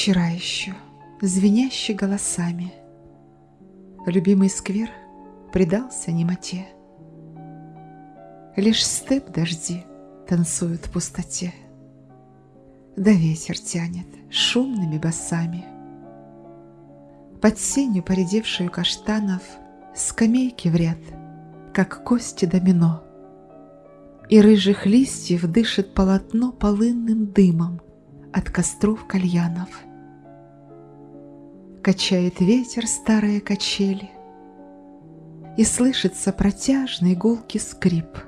вчера еще, звенящий голосами. Любимый сквер предался немоте. Лишь степ дожди танцуют в пустоте. Да ветер тянет шумными басами. Под сенью поредевшую каштанов Скамейки в ряд, как кости домино. И рыжих листьев дышит полотно Полынным дымом от костров кальянов. Качает ветер старые качели, И слышится протяжный гулкий скрип,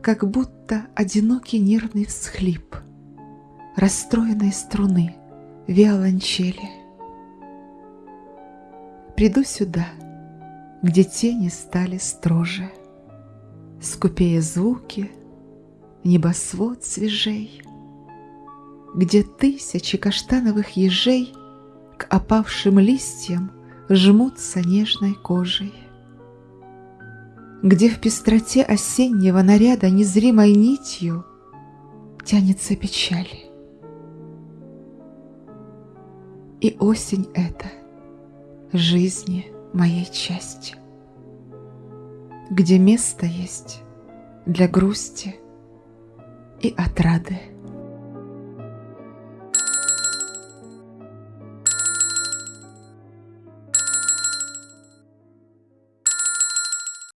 Как будто одинокий нервный всхлип Расстроенной струны виолончели. Приду сюда, где тени стали строже, Скупее звуки, небосвод свежей, Где тысячи каштановых ежей К опавшим листьям жмутся нежной кожей. Где в пестроте осеннего наряда Незримой нитью тянется печаль. И осень эта жизни моей части, где место есть для грусти и отрады.